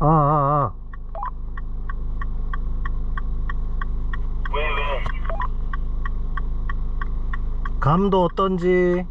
아, 아, 아. 왜, 왜? 감도 어떤지.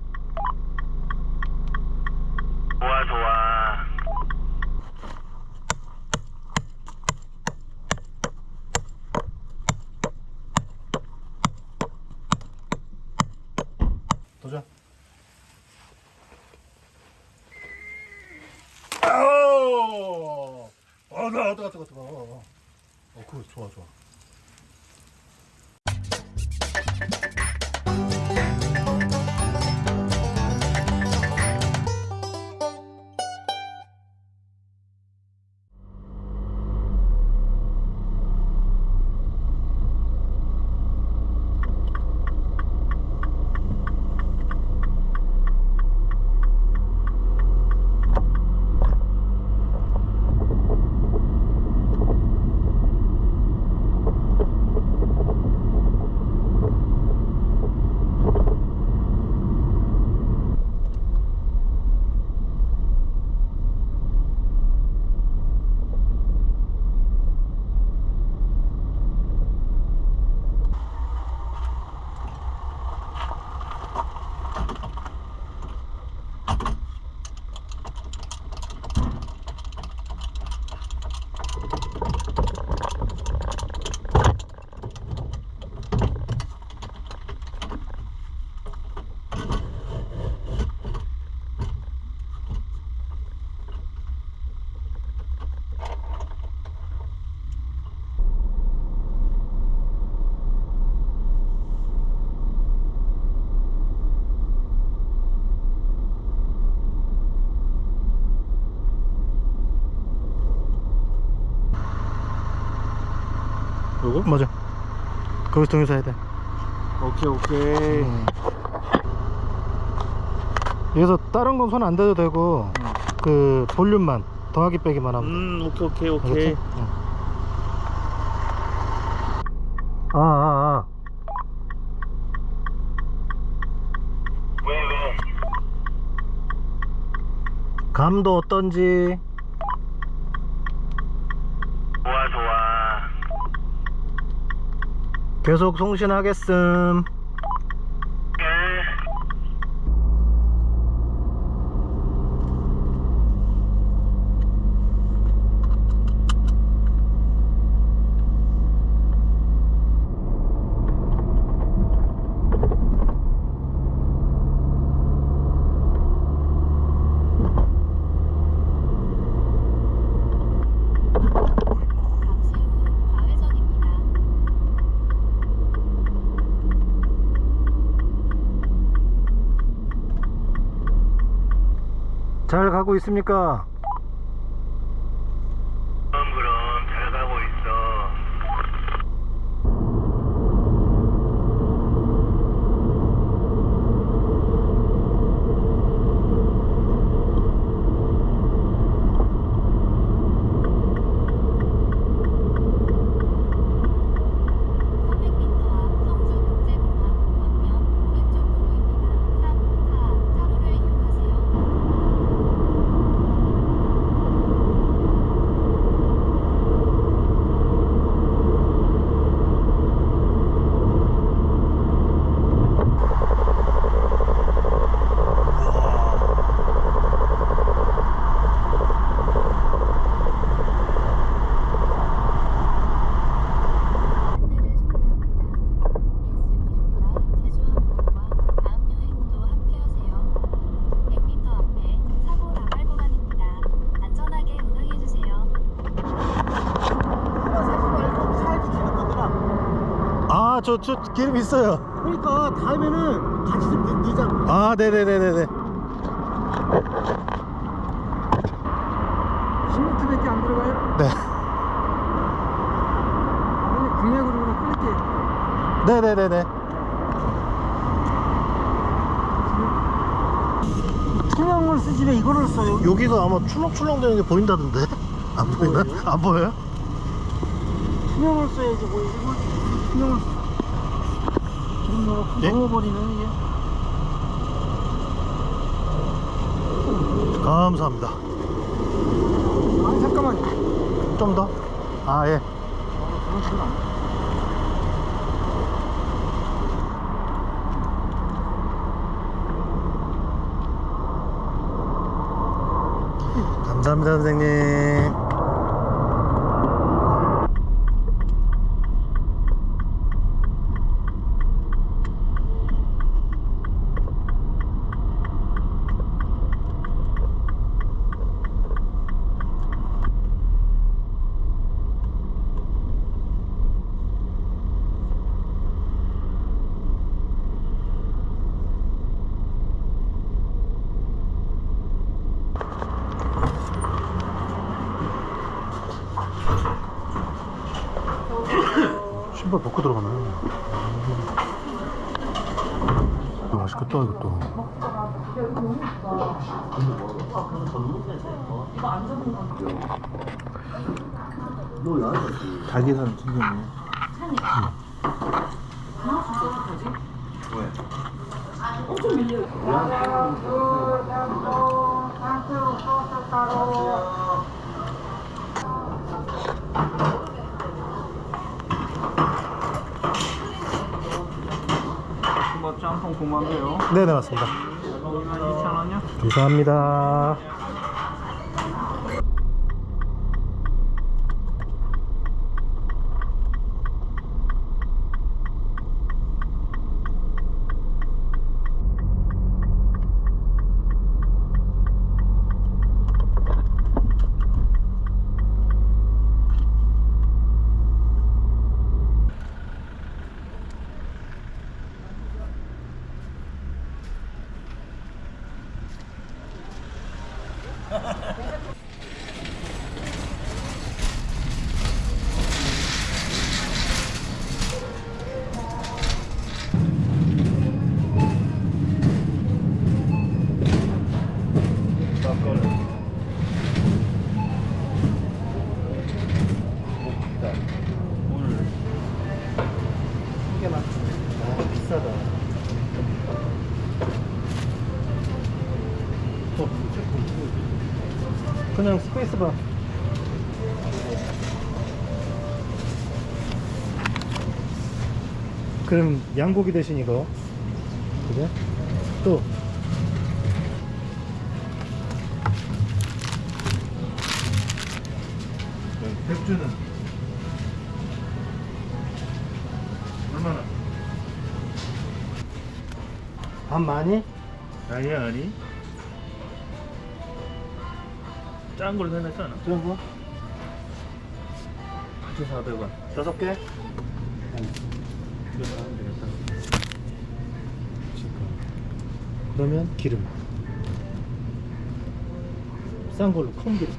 요거? 맞아. 거기서 동영상 해야 돼. 오케이 오케이 음. 여기서 다른 건 손 안 대도 되고 그 볼륨만 더하기 빼기만 하면 음 오케이 오케이 돼. 오케이 알겠지? 응. 아, 아, 아. 왜, 왜? 감도 어떤지. 좋아, 좋아. 계속 송신하겠음. 예. 잠시 후 좌회전입니다. 잘 가고 있습니까? 그럼, 그럼. 잘 가고 있어. (300m) 앞 성주국제공항 방면 오른쪽 도로입니다. 3, 4 차로를 이용하세요. 안내를 종료합니다. 예스 캠프라 제주항공과 다음 여행도 함께하세요. 100m 앞에 사고 나갈 구간입니다. 안전하게 운항해주세요. 살기 되는 거구나 아, 저, 저 기름 있어요. 그러니까 다음에는 같이 좀 넣- 넣자고 아, 네네네네네. 16트밖에 안 들어가요? 네. 아니 공약으로 그냥 끊을게 네네네네. 투명을 쓰지 왜 이거를 써요? 여기가 아마 출렁출렁 되는 게 보인다던데? 안 보이나? 안 보여요? 투명을 써야지 뭐 이걸 투명을 기 름 넣어놓고 예? 넘어버리는 이게 감사합니다. 아 잠깐만 좀 더? 아, 예. 돼. 감사합니다, 선생님. 맛있겠다, 이것도. 닭에서는 튀겼네. 뭐 짬뽕 9만 개요. 네네, 맞습니다. 2,000원요? 감사합니다. 맞지? 아, 비싸다. 어, 그냥 스페이스바. 그럼 양고기 대신 이거. 그래? 또. 백주는 얼마나? 밥 많이? 아니 아니. 짠 걸로 생각했잖아. 그런 거? 9,400원. 다섯 개? 이거 사면 되겠다. 그러면 기름 싼 걸로 큰 기름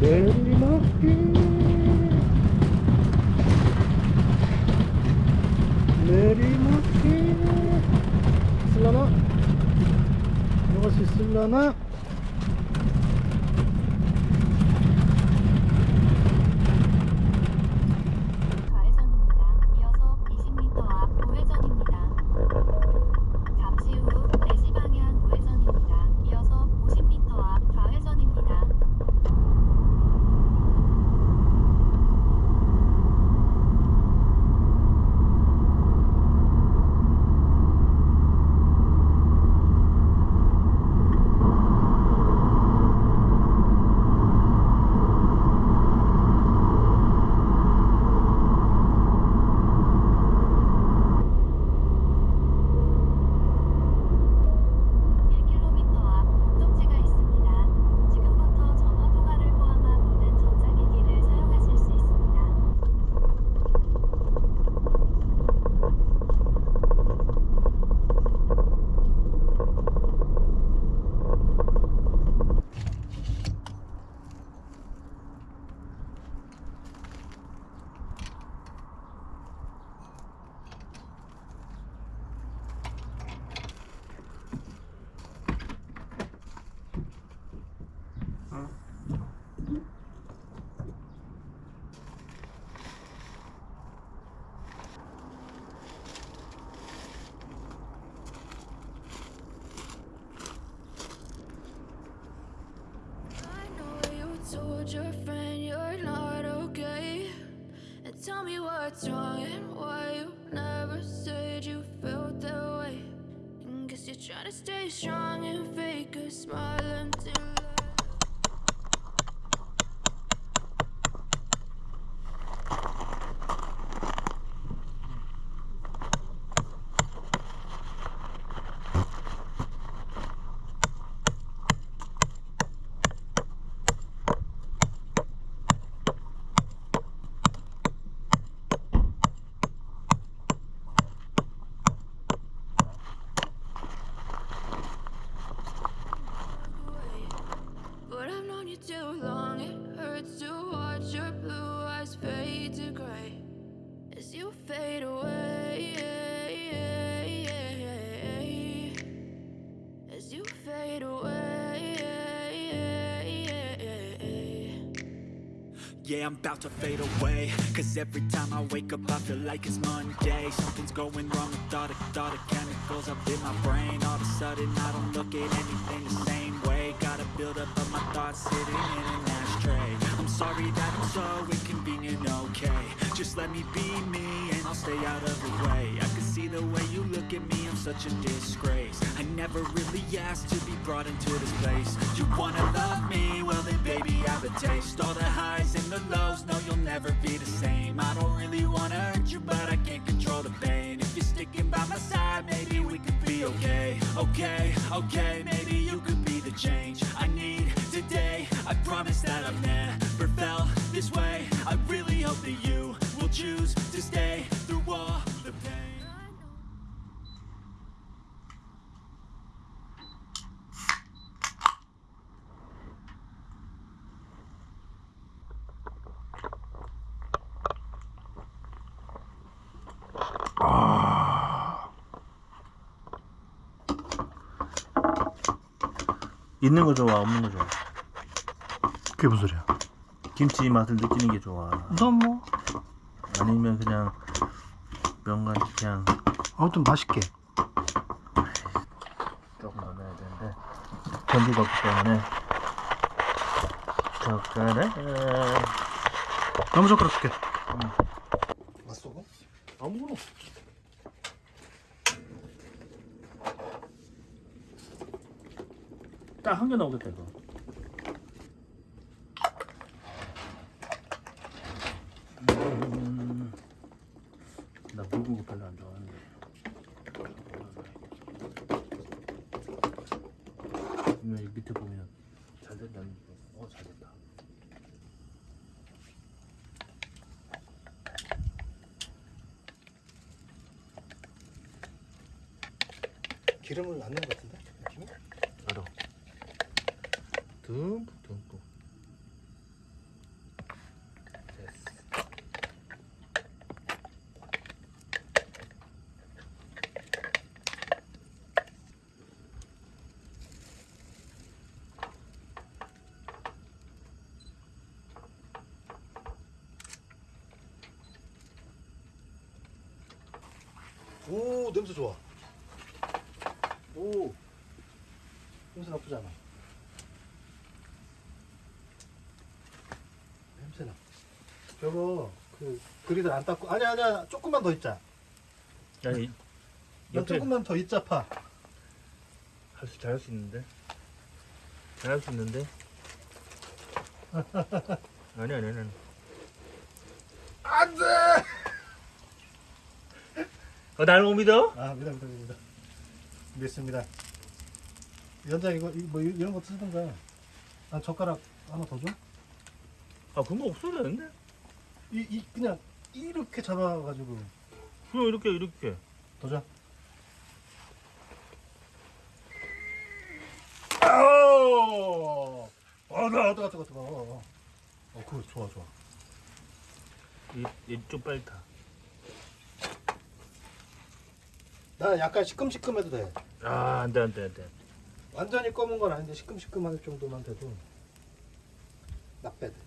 내리막길 내리막길 있을라나? 들어갈 수 있을라나? smile fade away. Yeah, I'm about to fade away. Cause every time I wake up I feel like it's Monday. Something's going wrong with all the, all the chemicals up in my brain. All of a sudden I don't look at anything the same way. Gotta build up of my thoughts sitting in an ashtray. I'm sorry that I'm so inconvenient, okay Just let me be me and I'll stay out of the way. I can see the way you look at me, I'm such a disgrace. I never really asked to be brought into this place. You wanna love me? Well then baby I have a taste. All the highs and the lows, no you'll never be the same. I don't really wanna hurt you but I can't control the pain. If you're sticking by my side, maybe we could be okay. Okay, okay, maybe you could be the change I need today. I promise that I've never felt this way. I really hope that you choose to stay through all the pain 있는 거 좋아, 없는 거 좋아. 그게 무슨 소리야? 김치 맛을 느끼는 게 좋아. 넌 뭐? 아니면 그냥 명간 그냥 아무튼 맛있게. 조금 더 넣어야 되는데 전주가 없기 때문에 젓가락 나무 젓가락 줄게. 맛있어? 아무거나 딱 한 개 나오겠다 이거 음, 나 묽은 거 별로 안 좋아하는데 여기 밑에 보면 잘 된다는 거. 어, 잘 됐다. 기름을 넣는 것 같은데? 느낌이? 알아. 듬뿍 듬뿍. 오 냄새 좋아. 오 냄새 나쁘지 않아. 냄새 나. 저거 그 그리들 안 닦고 아니야 아니야 조금만 더 있자. 아니, 너 옆에 조금만 더 있자 파. 할 수 잘할 수 있는데. 잘할 수 있는데. 아니 아니 아니. 안돼. 어, 나를 못 믿어? 아 믿어 믿어 믿어. 믿습니다. 연장 이거 이- 뭐 이- 이런 거 쓰든가. 아 젓가락 하나 더 줘? 아 그런 거 없어도 되는데? 이, 이 그냥 이렇게 잡아가지고 그냥 이렇게 이렇게. 더 줘. 아오! 어, 나 뜨거 뜨거 뜨거. 어, 어, 그거 좋아 좋아. 이, 이좀 빨리 타. 나 약간 시큼시큼해도 돼. 아 안돼 안돼 안돼. 완전히 검은 건 아닌데 시큼시큼할 정도만 돼도 bad. Told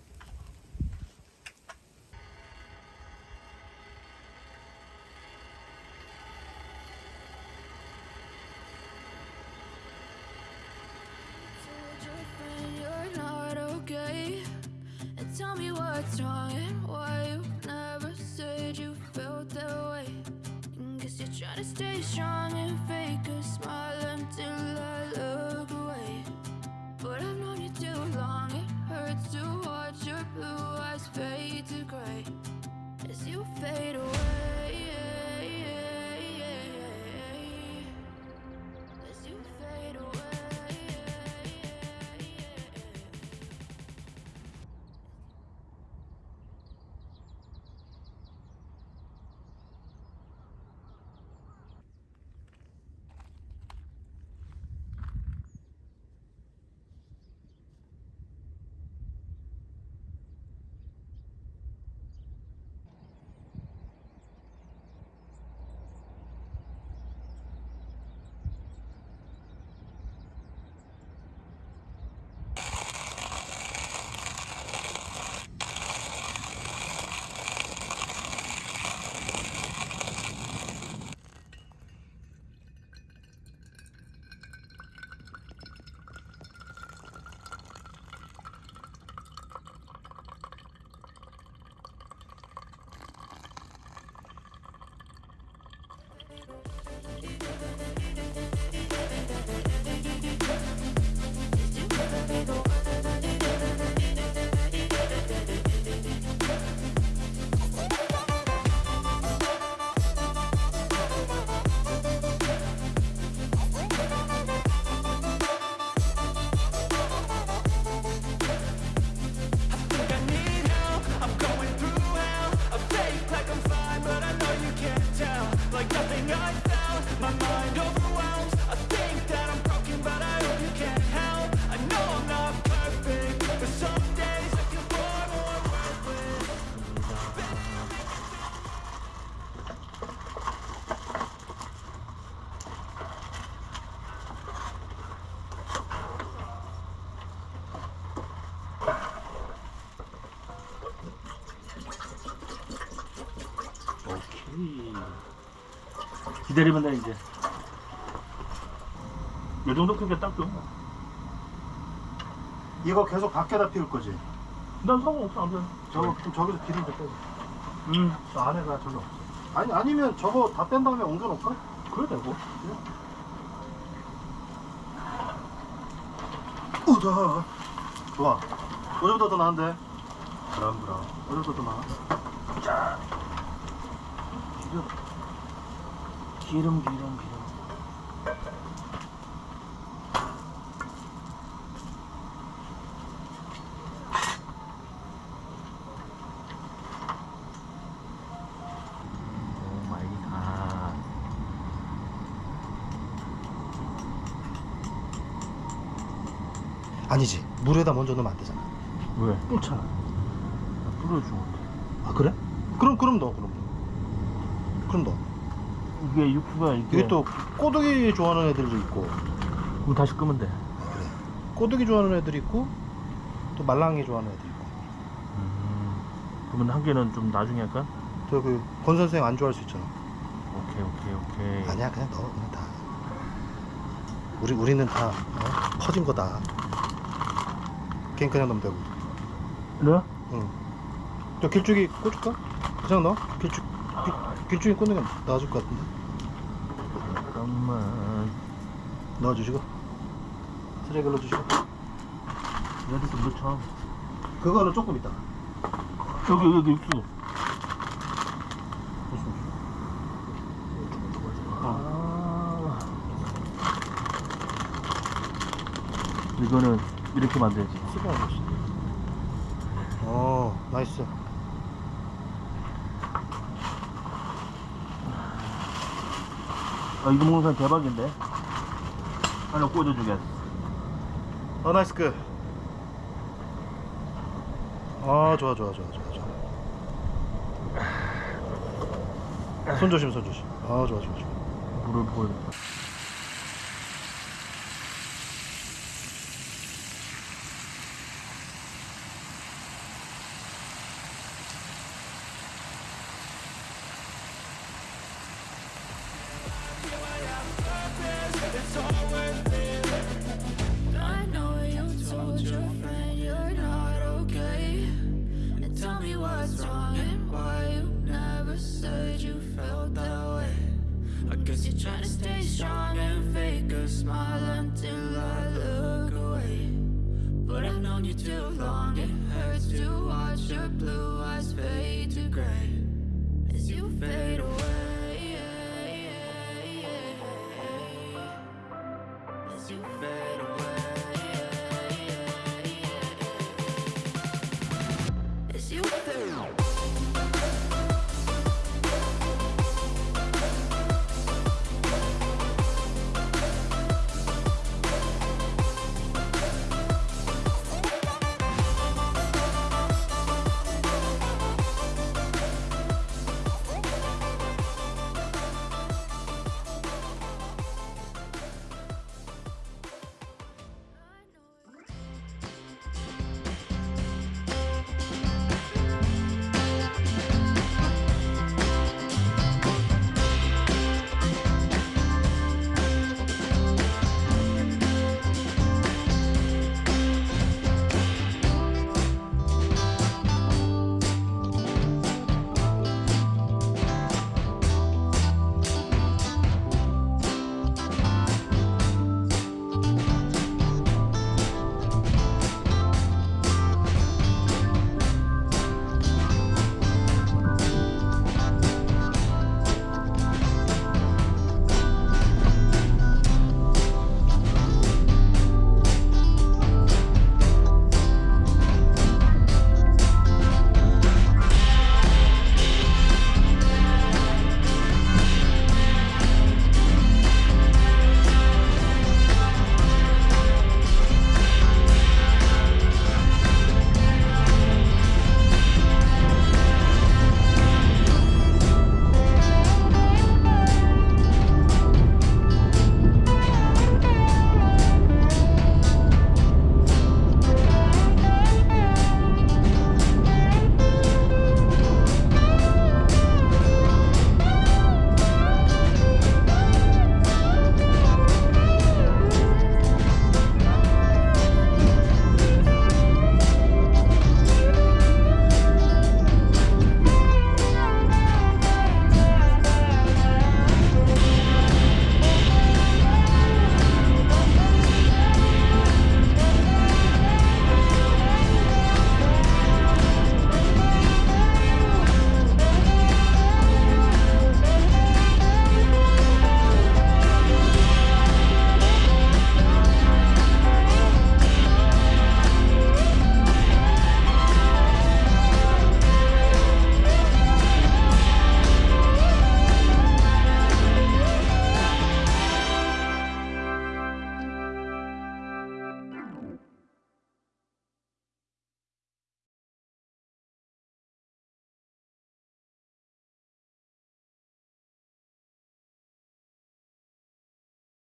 기다리면 돼 이제 이 정도 크기가 딱 좋은 거야 이거 계속 밖에다 피울 거지? 난 상관없어 아무튼 저거 그럼 저기서 기름 좀 빼고. 음저 안에가 저기 없어. 아니 아니면 저거 다 뺀 다음에 옮겨 놓을까? 그래 되고 우자. 좋아. 어제보다 더 나은데. 그럼 그럼. 어제보다 더 나아. 자. 기름 기름 기름 오 마이 갓 아니지. 물에다 먼저 넣으면 안 되잖아. 왜? 끓잖아. 뿌려주는데 아 그래? 그럼 그럼 넣어 그럼. 그럼 넣어. 이게 육수가 이게 이게 또 꼬드기 좋아하는 애들도 있고 그럼 다시 끄면 돼. 꼬드기 좋아하는 애들 있고 또 말랑이 좋아하는 애들 있고. 음, 그러면 한 개는 좀 나중에 할까? 저그 권 선생 안 좋아할 수 있잖아. 오케이 오케이 오케이 아니야 그냥 넣어 그냥 다. 우리 우리는 다 어? 퍼진 거다. 그냥 그냥 넣으면 되고. 그래? 응. 저 길쭉이 꽂을까? 그냥 넣어? 길쭉 길, 길쭉이 꽂는 게 나아질 것 같은데. 잠깐만 넣어주시고 쓰레기 넣어주시고. 여기서 넣자 그거는 조금 있다. 여기 여기 육수 아. 이거는 이렇게 만들지 쓰고 안 됐어. 어 나이스. 아 이거 먹는 사람 대박인데 하나 꽂아주겠어 어 나이스 그. 아 좋아 좋아 좋아 좋아 좋아. 손 조심 손 조심. 아 좋아 좋아 좋아. 물을 보여